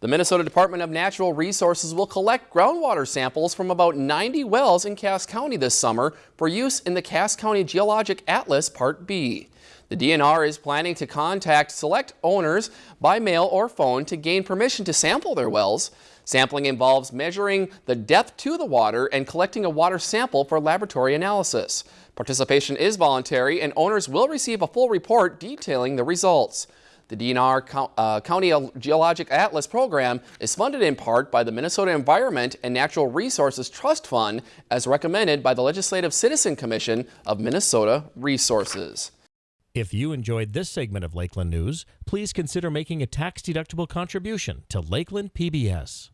The Minnesota Department of Natural Resources will collect groundwater samples from about 90 wells in Cass County this summer for use in the Cass County Geologic Atlas Part B. The DNR is planning to contact select owners by mail or phone to gain permission to sample their wells. Sampling involves measuring the depth to the water and collecting a water sample for laboratory analysis. Participation is voluntary and owners will receive a full report detailing the results. The DNR uh, County Geologic Atlas program is funded in part by the Minnesota Environment and Natural Resources Trust Fund as recommended by the Legislative Citizen Commission of Minnesota Resources. If you enjoyed this segment of Lakeland News, please consider making a tax-deductible contribution to Lakeland PBS.